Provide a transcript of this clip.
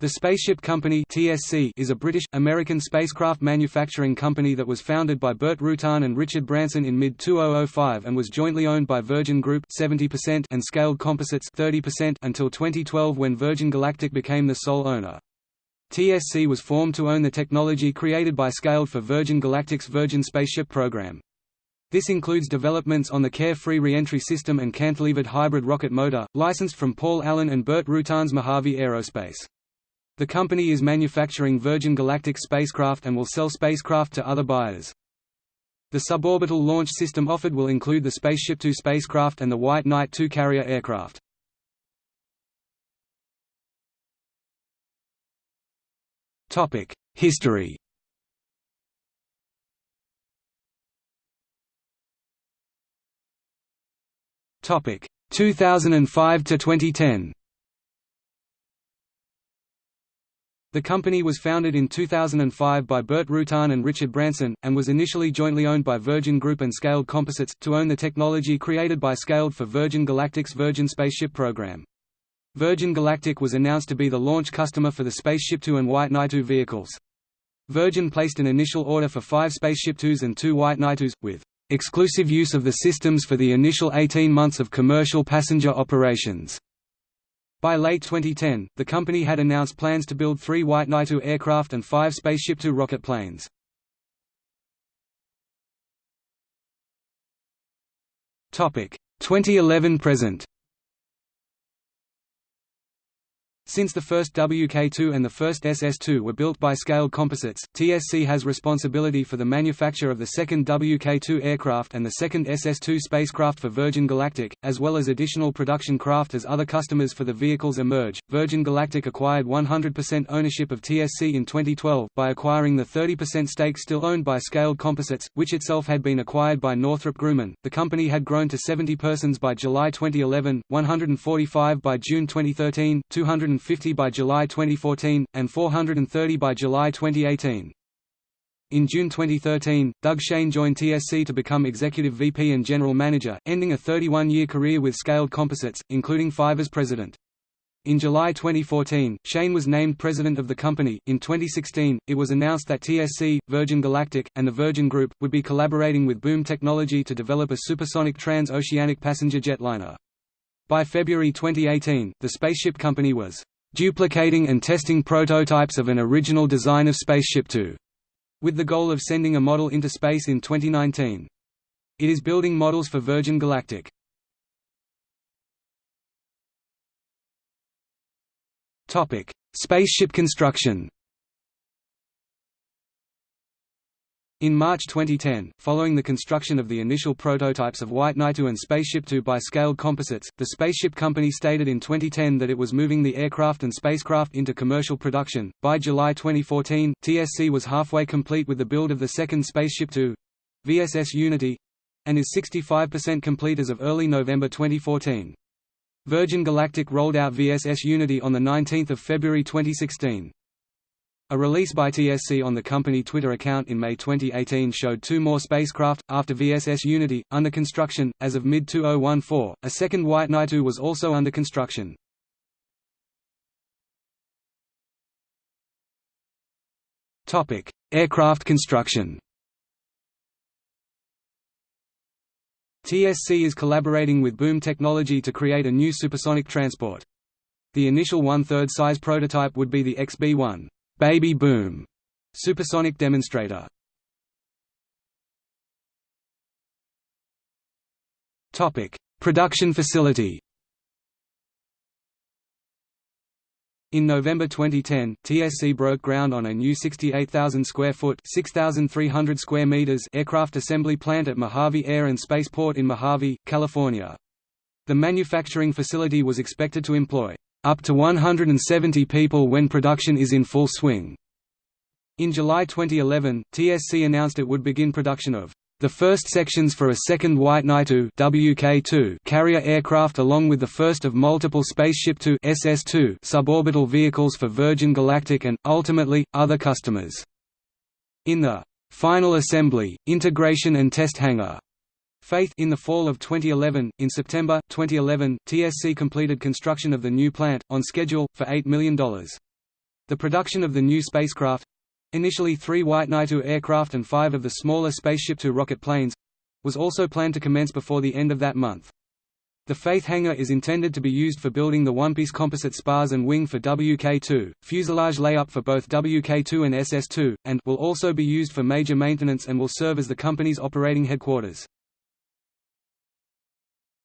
The Spaceship Company (TSC) is a British-American spacecraft manufacturing company that was founded by Burt Rutan and Richard Branson in mid-2005 and was jointly owned by Virgin Group (70% and Scaled Composites (30%) until 2012 when Virgin Galactic became the sole owner. TSC was formed to own the technology created by Scaled for Virgin Galactic's Virgin Spaceship program. This includes developments on the Carefree reentry system and cantilevered hybrid rocket motor, licensed from Paul Allen and Burt Rutan's Mojave Aerospace. The company is manufacturing Virgin Galactic spacecraft and will sell spacecraft to other buyers. The suborbital launch system offered will include the Spaceship Two spacecraft and the White Knight II carrier aircraft. History Topic 2005 to 2010. The company was founded in 2005 by Burt Rutan and Richard Branson, and was initially jointly owned by Virgin Group and Scaled Composites, to own the technology created by Scaled for Virgin Galactic's Virgin Spaceship program. Virgin Galactic was announced to be the launch customer for the Spaceship Two and White Knight Two vehicles. Virgin placed an initial order for five Spaceship Twos and two White Knight IIs, with exclusive use of the systems for the initial 18 months of commercial passenger operations. By late 2010, the company had announced plans to build three White Knight II aircraft and five Spaceship Two rocket planes. Topic 2011 present. Since the first WK2 and the first SS2 were built by Scaled Composites, TSC has responsibility for the manufacture of the second WK2 aircraft and the second SS2 spacecraft for Virgin Galactic, as well as additional production craft as other customers for the vehicles emerge. Virgin Galactic acquired 100% ownership of TSC in 2012 by acquiring the 30% stake still owned by Scaled Composites, which itself had been acquired by Northrop Grumman. The company had grown to 70 persons by July 2011, 145 by June 2013, 200 250 by July 2014, and 430 by July 2018. In June 2013, Doug Shane joined TSC to become Executive VP and General Manager, ending a 31-year career with Scaled Composites, including five as president. In July 2014, Shane was named president of the company. In 2016, it was announced that TSC, Virgin Galactic, and the Virgin Group would be collaborating with Boom Technology to develop a supersonic trans-oceanic passenger jetliner. By February 2018, the spaceship company was duplicating and testing prototypes of an original design of Spaceship Two, with the goal of sending a model into space in 2019. It is building models for Virgin Galactic. Spaceship construction In March 2010, following the construction of the initial prototypes of White Knight II and Spaceship Two by Scaled Composites, the Spaceship Company stated in 2010 that it was moving the aircraft and spacecraft into commercial production. By July 2014, TSC was halfway complete with the build of the second Spaceship Two VSS Unity and is 65% complete as of early November 2014. Virgin Galactic rolled out VSS Unity on 19 February 2016. A release by TSC on the company Twitter account in May 2018 showed two more spacecraft, after VSS Unity, under construction. As of mid 2014, a second White Knight 2 was also under construction. Aircraft construction TSC is collaborating with Boom Technology to create a new supersonic transport. The initial one-third size prototype would be the XB-1. Baby Boom supersonic demonstrator. Topic: Production facility. In November 2010, TSC broke ground on a new 68,000 square foot (6,300 square meters) aircraft assembly plant at Mojave Air and Spaceport in Mojave, California. The manufacturing facility was expected to employ up to 170 people when production is in full swing. In July 2011, TSC announced it would begin production of the first sections for a second White Knight II WK2 carrier aircraft along with the first of multiple Spaceship Two SS2 suborbital vehicles for Virgin Galactic and, ultimately, other customers. In the final assembly, integration and test hangar Faith in the fall of 2011. In September 2011, TSC completed construction of the new plant, on schedule, for $8 million. The production of the new spacecraft initially three White Knight II aircraft and five of the smaller Spaceship Two rocket planes was also planned to commence before the end of that month. The Faith hangar is intended to be used for building the one-piece composite spars and wing for WK-2, fuselage layup for both WK-2 and SS-2, and will also be used for major maintenance and will serve as the company's operating headquarters.